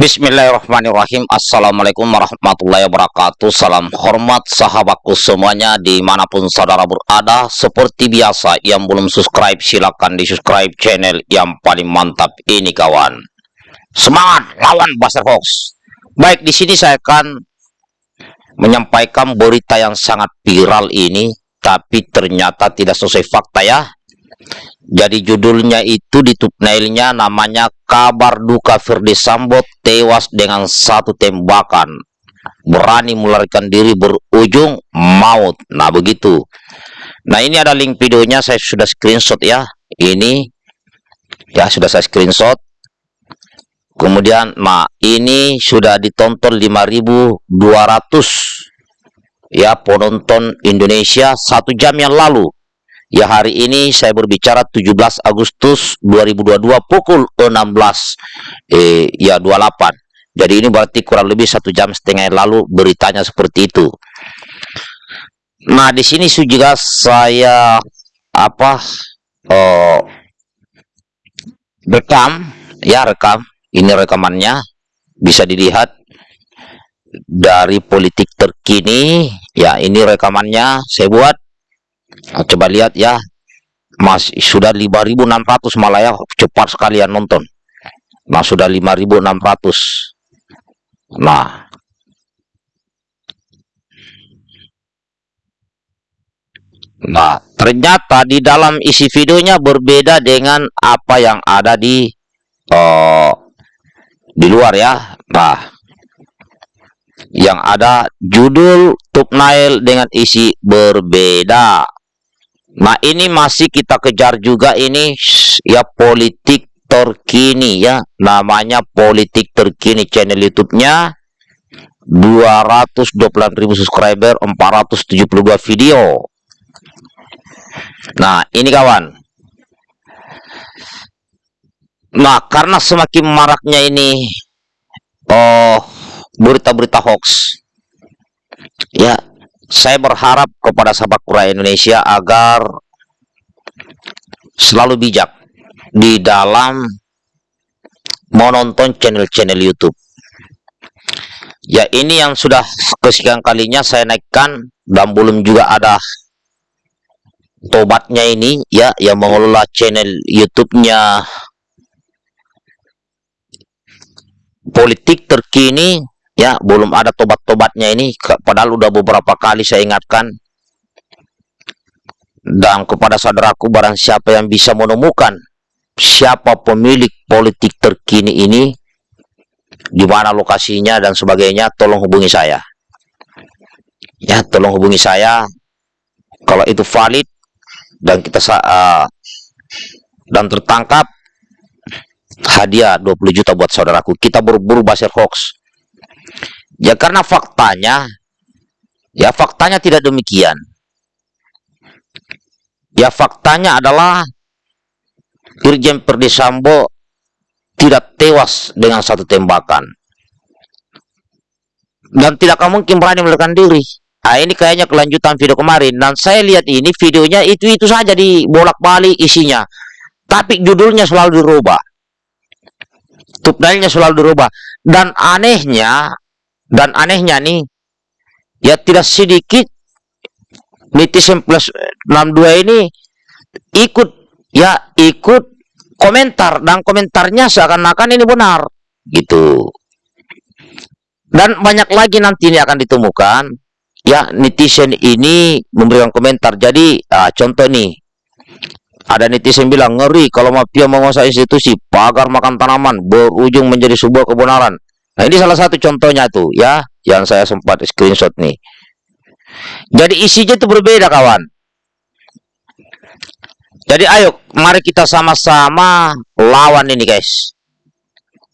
Bismillahirrahmanirrahim. Assalamualaikum warahmatullahi wabarakatuh. Salam hormat sahabatku semuanya Di mana pun saudara berada. Seperti biasa yang belum subscribe Silahkan di subscribe channel yang paling mantap ini kawan. Semangat lawan Buster Fox. Baik di sini saya akan Menyampaikan berita yang sangat viral ini Tapi ternyata tidak sesuai fakta ya jadi judulnya itu di thumbnailnya namanya kabar duka Firdi Sambo tewas dengan satu tembakan. Berani melarikan diri berujung maut. Nah begitu. Nah ini ada link videonya saya sudah screenshot ya. Ini ya sudah saya screenshot. Kemudian nah ini sudah ditonton 5200 ya penonton Indonesia satu jam yang lalu Ya hari ini saya berbicara 17 Agustus 2022 pukul 16 eh ya 28. Jadi ini berarti kurang lebih satu jam setengah yang lalu beritanya seperti itu. Nah di sini juga saya apa oh, rekam. Ya rekam. Ini rekamannya. Bisa dilihat dari politik terkini. Ya ini rekamannya. Saya buat Nah, coba lihat ya. Mas sudah 5600 malah ya cepat sekali yang nonton. Nah, sudah 5600. Nah, Nah, ternyata di dalam isi videonya berbeda dengan apa yang ada di uh, di luar ya. Nah, yang ada judul thumbnail dengan isi berbeda. Nah ini masih kita kejar juga ini ya politik terkini ya namanya politik terkini channel YouTube-nya 228.000 subscriber 472 video. Nah ini kawan. Nah karena semakin maraknya ini oh berita-berita hoax ya saya berharap kepada sahabat Kura Indonesia agar selalu bijak di dalam menonton channel-channel YouTube. Ya ini yang sudah kesekian kalinya saya naikkan dan belum juga ada tobatnya ini ya yang mengelola channel YouTube-nya politik terkini ya belum ada tobat-tobatnya ini. Padahal udah beberapa kali saya ingatkan. Dan kepada saudaraku barang siapa yang bisa menemukan siapa pemilik politik terkini ini di mana lokasinya dan sebagainya tolong hubungi saya. Ya tolong hubungi saya. Kalau itu valid dan kita uh, dan tertangkap hadiah 20 juta buat saudaraku. Kita berburu basir hoax Ya karena faktanya, ya faktanya tidak demikian. Ya faktanya adalah Irjen Perdisambo tidak tewas dengan satu tembakan. Dan tidak mungkin berani melarikan diri. Nah, ini kayaknya kelanjutan video kemarin. Dan saya lihat ini videonya itu-itu saja di bolak-balik isinya. Tapi judulnya selalu dirubah. Thumbnailnya selalu dirubah. Dan anehnya, dan anehnya nih, ya tidak sedikit netizen plus 62 ini ikut ya ikut komentar dan komentarnya seakan-akan ini benar gitu. Dan banyak lagi nanti ini akan ditemukan ya netizen ini memberikan komentar. Jadi ah, contoh nih ada netizen bilang ngeri kalau mafia menguasai institusi pagar makan tanaman berujung menjadi sebuah kebenaran Nah, ini salah satu contohnya tuh ya, yang saya sempat screenshot nih. Jadi isinya itu berbeda, kawan. Jadi ayo, mari kita sama-sama lawan ini, guys.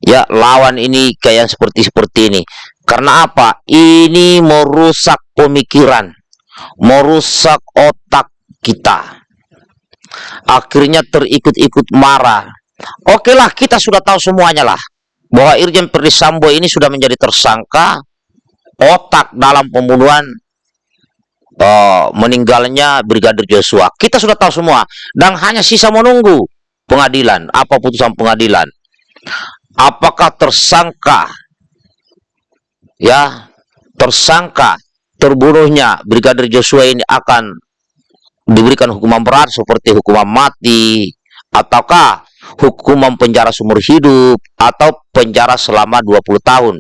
Ya, lawan ini kayak seperti seperti ini. Karena apa? Ini merusak pemikiran, merusak otak kita. Akhirnya terikut-ikut marah. Oke lah, kita sudah tahu semuanya lah bahwa Irjen Perdisambo ini sudah menjadi tersangka otak dalam pembunuhan uh, meninggalnya Brigadir Joshua. Kita sudah tahu semua dan hanya sisa menunggu pengadilan, apa putusan pengadilan. apakah tersangka ya tersangka terbunuhnya Brigadir Joshua ini akan diberikan hukuman berat seperti hukuman mati ataukah hukuman penjara seumur hidup atau penjara selama 20 tahun.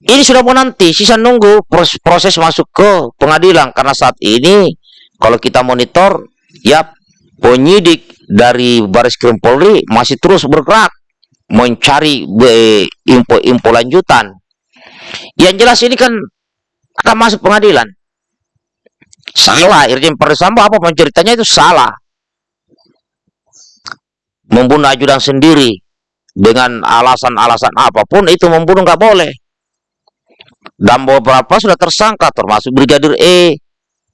Ini sudah mau nanti, sisa nunggu proses, proses masuk ke pengadilan karena saat ini kalau kita monitor ya penyidik dari Baris Krim Polri masih terus bergerak mencari info-info lanjutan. Yang jelas ini kan akan masuk pengadilan. Salah, Irjen Perdisambo apa ceritanya itu salah membunuh ajudan sendiri dengan alasan-alasan apa pun itu membunuh nggak boleh. Dan beberapa sudah tersangka termasuk Brigadir E,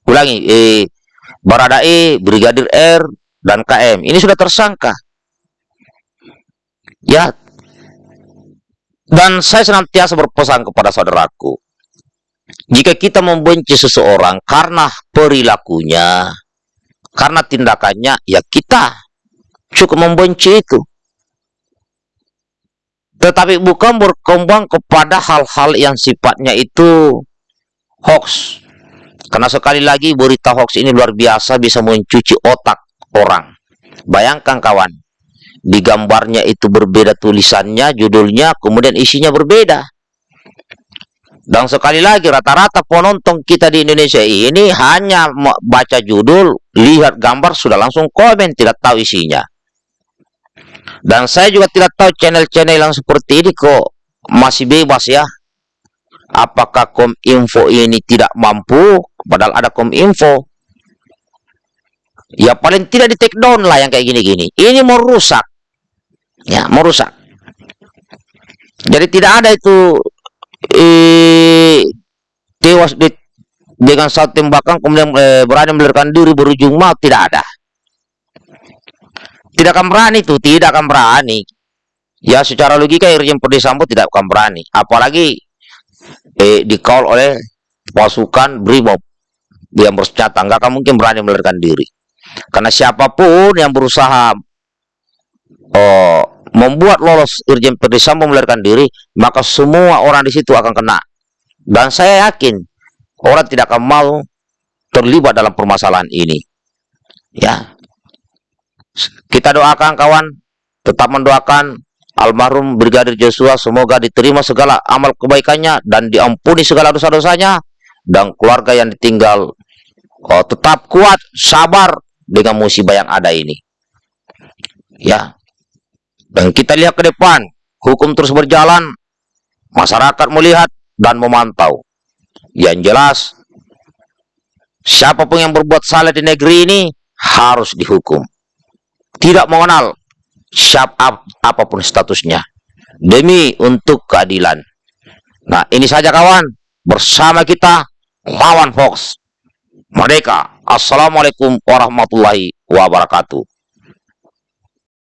ulangi, E, Barada E, Brigadir R, dan KM. Ini sudah tersangka. Ya, dan saya senantiasa berpesan kepada saudaraku, jika kita membenci seseorang karena perilakunya, karena tindakannya, ya kita cukup membenci itu. Tetapi bukan berkembang kepada hal-hal yang sifatnya itu hoax. Karena sekali lagi berita hoax ini luar biasa bisa mencuci otak orang. Bayangkan kawan, di gambarnya itu berbeda tulisannya, judulnya, kemudian isinya berbeda. Dan sekali lagi rata-rata penonton kita di Indonesia ini hanya baca judul, lihat gambar sudah langsung komen, tidak tahu isinya. Dan saya juga tidak tahu channel-channel yang seperti ini kok masih bebas ya. Apakah Kominfo ini tidak mampu? Padahal ada Kominfo. Ya paling tidak di take down lah yang kayak gini-gini. Ini merusak. Ya, merusak. Jadi tidak ada itu eh, tewas di, dengan satu tembakan kemudian eh, berani melarikan diri berujung maut tidak ada. Tidak akan berani itu, tidak akan berani. Ya secara logika Irjen Perdisambo tidak akan berani. Apalagi eh, dikawal oleh pasukan Brimob yang bersenjata. Nggak akan mungkin berani melarikan diri. Karena siapa pun yang berusaha oh, membuat lolos Irjen Perdisambo melarikan diri, maka semua orang di situ akan kena. Dan saya yakin orang tidak akan mau terlibat dalam permasalahan ini. Ya, kita doakan kawan, tetap mendoakan almarhum Brigadir Joshua semoga diterima segala amal kebaikannya dan diampuni segala dosa-dosanya dan keluarga yang ditinggal oh, tetap kuat, sabar dengan musibah yang ada ini. Ya. Dan kita lihat ke depan, hukum terus berjalan, masyarakat melihat dan memantau. Yang jelas, siapa pun yang berbuat salah di negeri ini harus dihukum tidak mengenal siapa apa pun statusnya demi untuk keadilan. Nah, ini saja kawan, bersama kita lawan Fox. Merdeka. Assalamualaikum warahmatullahi wabarakatuh.